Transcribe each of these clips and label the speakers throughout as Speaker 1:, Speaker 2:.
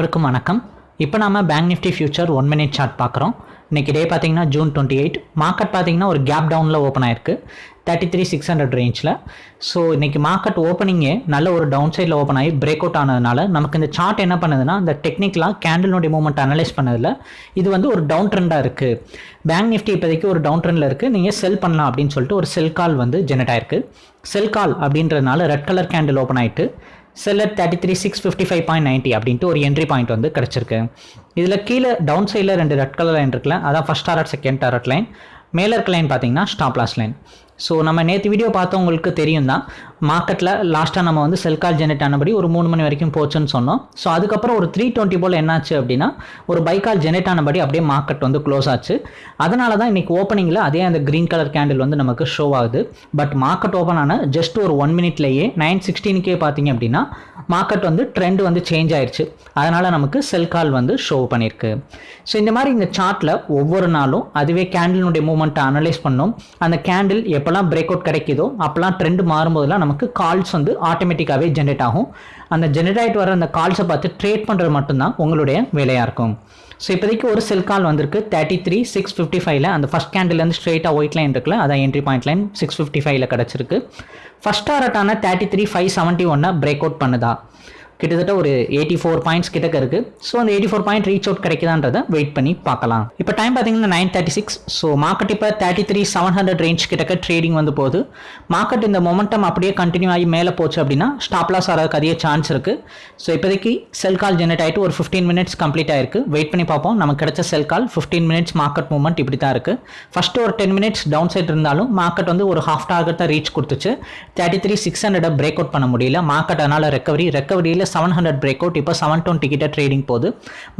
Speaker 1: அனைவருக்கும் வணக்கம். இப்போ நாம Bank Nifty future one minute chart பார்க்குறோம். இன்னைக்கு டே பார்த்தீங்கன்னா ஜூன் டுவெண்ட்டி எயிட் மார்க்கெட் பார்த்தீங்கன்னா ஒரு கேப் டவுனில் ஓப்பன் ஆயிருக்கு. தேர்ட்டி த்ரீ சிக்ஸ் ஹண்ட்ரட் ரேஞ்சில் ஸோ இன்றைக்கி மார்க்கெட் ஓப்பனிங்கே நல்ல ஒரு டவுன் சைடில் ஓப்பன் ஆகி பிரேக் அவுட் ஆனதுனால நமக்கு இந்த சார்ட் என்ன பண்ணுதுன்னா இந்த டெக்னிக்கலாக கேண்டிலுடைய மூமெண்ட் அனலைஸ் பண்ணதில் இது வந்து ஒரு டவுன் ட்ரெண்டாக இருக்குது பேங்க் நிஃப்டி இப்போதைக்கு ஒரு டவுன் ட்ரெண்டில் இருக்குது நீங்கள் செல் பண்ணலாம் அப்படின்னு சொல்லிட்டு ஒரு செல் கால் வந்து ஜெனரேட் ஆயிருக்கு. செல் கால் அப்படின்றதுனால ரெட் கலர் கேண்டில் ஓப்பன் ஆயிட்டு seller thirty three six fifty five point ninety அப்படின்ட்டு ஒரு என்ட்ரி பாயிண்ட் வந்து கிடச்சிருக்கு. இதில் கீழே டவுன் சைடில் ரெண்டு ரெட் கலர் லைன் இருக்குல்ல அதான் first target second target line மேலே இருக்க லைன் பார்த்தீங்கன்னா ஸ்டாப் லாஸ் லைன் ஸோ நம்ம நேற்று வீடியோ பார்த்தவங்களுக்கு தெரியும் தான் மார்க்கெட்டில் லாஸ்ட்டாக நம்ம வந்து செல் கால் ஜெனரேட் ஆனபடி ஒரு மூணு மணி வரைக்கும் போச்சுன்னு சொன்னோம். ஸோ அதுக்கப்புறம் ஒரு த்ரீ டுவெண்ட்டி போல் என்னாச்சு அப்படின்னா ஒரு பைக்கால் ஜெனரேட் ஆனபடி அப்படியே மார்க்கெட் வந்து க்ளோஸ் ஆச்சு. அதனால தான் இன்றைக்கி ஓப்பனிங்கில் அதே அந்த க்ரீன் கலர் கேண்டில் வந்து நமக்கு ஷோ ஆகுது. பட் மார்க்கெட் ஓப்பன் ஆன ஜஸ்ட் ஒரு ஒன் மினிட்லேயே நைன் சிக்ஸ்டீனுக்கே பார்த்தீங்க அப்படின்னா மார்க்கெட் வந்து ட்ரெண்ட் வந்து சேஞ்ச் ஆயிடுச்சு அதனால் நமக்கு செல் கால் வந்து ஷோ பண்ணியிருக்கு. ஸோ இந்த மாதிரி இந்த சார்ட்டில் ஒவ்வொரு நாளும் அதுவே கேண்டிலுடைய மூமெண்ட்டை அனலைஸ் பண்ணோம். அந்த கேண்டில் எப்போல்லாம் பிரேக் அவுட் கிடைக்குதோ அப்போல்லாம் ட்ரெண்ட் மாறும்போதெல்லாம் நமக்கு கால்ஸ் வந்து ஆட்டோமேட்டிக்காகவே ஜென்ரேட் ஆகும். அந்த ஜென்ரேட் ஆகிட்டு வர அந்த கால்ஸை பார்த்து ட்ரேட் பண்ணுறது மட்டும்தான் உங்களுடைய வேலையாக இருக்கும். ஸோ இப்போதைக்கு ஒரு செல் கால் வந்திருக்கு தேர்ட்டி த்ரீ சிக்ஸ் ஃபிஃப்டி ஃபைவ்ல அந்த ஃபஸ்ட் கேண்டில்லேருந்து ஸ்ட்ரெயிட்டாக ஒயிட் லைன் இருக்குல்ல அதான் entry point line six fifty ஃபைவ்ல கிடச்சிருக்கு. ஃபஸ்ட் டாரட்டான தேர்ட்டி த்ரீ ஃபைவ் செவன்ட்டி ஒன்னை பிரேக் அவுட் பண்ணுதா. கிட்டத்தட்ட ஒரு எயிட்டி ஃபோர் பாயிண்ட்ஸ் கிட்டக்க இருக்குது ஸோ அந்த eighty four point reach out கிடைக்குதான்றதை wait பண்ணி பார்க்கலாம். இப்போ டைம் பார்த்தீங்கன்னா nine thirty six so market இப்போ thirty three seven hundred range கிட்டக்க ட்ரேடிங் வந்து போகுது. மார்க்கெட் இந்த மொமெண்டம் அப்படியே கண்டினியூ ஆகி மேலே போச்சு அப்படின்னா ஸ்டாப் லாஸ் ஆகிறதுக்கு அதிக சான்ஸ் இருக்குது ஸோ இப்போதைக்கு செல் கால் ஜெனரேட் ஆகிட்டு ஒரு ஃபிஃப்டீன் மினிட்ஸ் கம்ப்ளீட் ஆயிருக்கு. வெயிட் பண்ணி பார்ப்போம். நமக்கு கிடைச்ச sell call fifteen minutes market movement இப்படி தான் இருக்குது ஃபஸ்ட்டு ஒரு டென் மினிட்ஸ் டவுன் சைட் இருந்தாலும் மார்க்கெட் வந்து ஒரு ஹாஃப் டார்கெட் தான் ரீச் கொடுத்துச்சு. Thirty three six hundred break out பண்ண முடியல. மார்க்கெட் அதனால் ரெக்கவரி ரெக்கவரியில் செவன் ஹண்ட்ரட் பிரேக் அவுட் இப்போ செவன் டுவெண்ட்டி கிட்ட ட்ரேடிங் போகுது.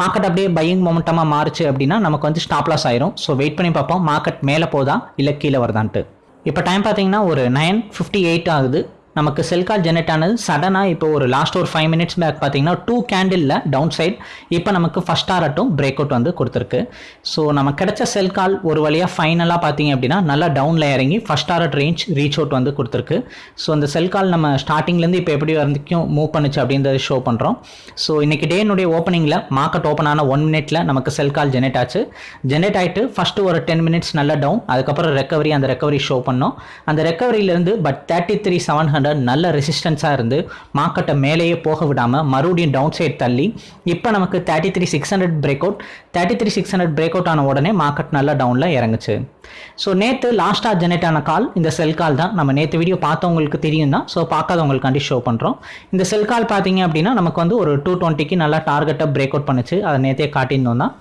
Speaker 1: மார்க்கெட் அப்படியே பையிங் மொமெண்டமாக மாறுச்சு அப்படின்னா நமக்கு வந்து ஸ்டாப் லாஸ் ஆயிரும். ஸோ வெயிட் பண்ணி பார்ப்போம். மார்க்கெட் மேலே போதா இல்லை கீழே வருதான்ட்டு. இப்போ டைம் பார்த்தீங்கன்னா ஒரு நைன் ஃபிஃப்டி எயிட் ஆகுது. நமக்கு செல் கால் ஜெனரேட் ஆனது சடனாக இப்போ ஒரு லாஸ்ட் ஒரு ஃபைவ் மினிட்ஸ் பேக் பார்த்தீங்கன்னா டூ கேண்டிலில் டவுன் சைட் இப்போ நமக்கு ஃபஸ்ட் ஆரட்டும் பிரேக் அவுட் வந்து கொடுத்துருக்கு. ஸோ நம்ம கிடைச்ச செல் கால் ஒரு வழியாக ஃபைனலாக பார்த்தீங்க அப்படின்னா நல்லா டவுனில் இறங்கி first target range reach out வந்து கொடுத்துருக்கு. ஸோ அந்த செல் கால் நம்ம ஸ்டார்டிங்லேருந்து இப்போ எப்படி வரைக்கும் மூவ் பண்ணுச்சு அப்படின்றத ஷோ பண்ணுறோம் ஸோ இன்றைக்கி டேனுடைய ஓப்பனிங்கில் மார்க்கெட் ஓப்பன் ஆன ஒன் மினிட்ல நமக்கு செல் கால் ஜெனரேட் ஆச்சு. ஜெனரேட் ஆகிட்டு ஃபஸ்ட்டு ஒரு டென் மினிட்ஸ் நல்லா டவுன் அதுக்கப்புறம் ரெக்கவரி அந்த ரெக்கவரி ஷோ பண்ணோம். அந்த ரெக்கவரியிலேருந்து but thirty three seven hundred நல்ல ரெசிஸ்டன்ஸாக இருந்து மார்க்கெட்டை மேலேயே போக விடாமல் மறுபடியும் டவுன் சைட் தள்ளி இப்போ நமக்கு thirty three six hundred break out thirty three six hundred break out ஆன உடனே மார்க்கெட் நல்லா டவுனில் இறங்குச்சு. ஸோ நேற்று லாஸ்ட்டாக ஜெனரேட் ஆன கால் இந்த செல் கால் தான். நம்ம நேற்று வீடியோ பார்த்தவங்களுக்கு தெரியும் தான் ஸோ பார்க்காதவங்களுக்காண்டி ஷோ பண்ணுறோம் இந்த செல் கால் பார்த்தீங்க அப்படின்னா நமக்கு வந்து ஒரு டூ டுவெண்ட்டிக்கு நல்லா டார்கெட்டை பிரேக் அவுட் பண்ணுச்சு. அதை நேற்றே காட்டியிருந்தோம் தான்.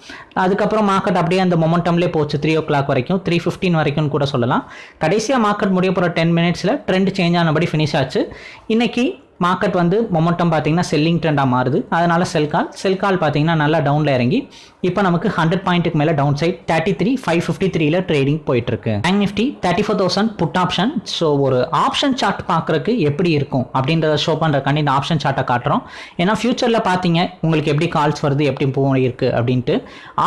Speaker 1: அதுக்கப்புறம் மார்க்கெட் அப்படியே அந்த மொமெண்டம்லேயே போச்சு த்ரீ ஓ கிளாக் வரைக்கும் த்ரீ ஃபிஃப்டின் வரைக்கும் கூட சொல்லலாம். கடைசியாக மார்க்கெட் முடிய போகிற டென் மினிட்ஸில் ட்ரெண்ட் சேஞ்ச் ஆனபடி ஃபினிஷ் ஆச்சு. இன்றைக்கி மார்க்கெட் வந்து மொமெண்டம் பார்த்தீங்கன்னா செல்லிங் ட்ரெண்டாக மாறுது. அதனால செல் கால் செல் கால் பார்த்தீங்கன்னா நல்லா டவுனில் இறங்கி இப்போ நமக்கு ஹண்ட்ரட் பாயிண்ட்டுக்கு மேலே down side thirty three five fifty த்ரீல ட்ரேடிங் போயிட்டு இருக்கு Bank Nifty thirty four thousand put option so ஒரு ஆப்ஷன் சார்ட் பார்க்குறக்கு எப்படி இருக்கும் அப்படின்றத ஷோ பண்ணுறக்காண்டி இந்த ஆப்ஷன் சார்ட்டை காட்டுறோம். ஏன்னா ஃபியூச்சரில் பார்த்தீங்க உங்களுக்கு எப்படி கால்ஸ் வருது எப்படி போயிருக்கு அப்படின்ட்டு.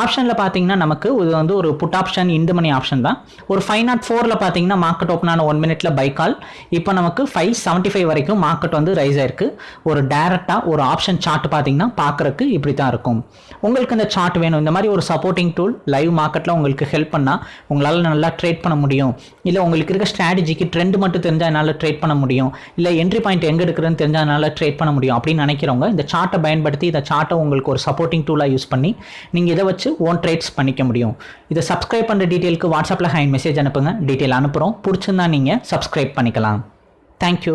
Speaker 1: ஆப்ஷனில் பார்த்தீங்கன்னா நமக்கு இது வந்து ஒரு புட் ஆப்ஷன் இந்த மணி ஆப்ஷன் தான். ஒரு ஃபைவ் நாட் ஃபோரில் பார்த்தீங்கன்னா மார்க்கெட் ஓப்பன் ஆன ஒன் மினிட்ல பை கால் இப்போ நமக்கு ஃபைவ் செவன்ட்டி ஃபைவ் வரைக்கும் மார்க்கெட் வந்து ரைஸ் ஆயிருக்கு. ஒரு டேரெக்டாக ஒரு ஆப்ஷன் சார்ட் பார்த்தீங்கன்னா பார்க்குறக்கு இப்படி தான் இருக்கும். உங்களுக்கு இந்த சார்ட் வேணும். இந்த மாதிரி ஒரு சப்போர்ட்டிங் டூல் லைவ் மார்க்கெட்டில் உங்களுக்கு ஹெல்ப் பண்ணால் உங்களால் நல்லா ட்ரேட் பண்ண முடியும். இல்லை உங்களுக்கு இருக்க ஸ்ட்ராட்டஜிக்கு ட்ரெண்ட் மட்டும் தெரிஞ்சால் என்னால் ட்ரேட் பண்ண முடியும். இல்லை என்ட்ரி பாயிண்ட் எங்கே எடுக்கிறதுன்னு தெரிஞ்சால் என்னால் ட்ரேட் பண்ண முடியும் அப்படின்னு நினைக்கிறவங்க இந்த சார்ட்டை பயன்படுத்தி இந்த சார்ட்டை உங்களுக்கு ஒரு சப்போர்ட்டிங் டூலாக யூஸ் பண்ணி நீங்கள் இதை வச்சு ஓன் ட்ரேட்ஸ் பண்ணிக்க முடியும். இதை சப்ஸ்கிரைப் பண்ணுற டீட்டெயிலுக்கு வாட்ஸ்அப்பில் ஹேண்ட் மெசேஜ் அனுப்புங்க. டீட்டெயில் அனுப்புகிறோம் பிடிச்சிருந்தா நீங்கள் சப்ஸ்கிரைப் பண்ணிக்கலாம். தேங்க்யூ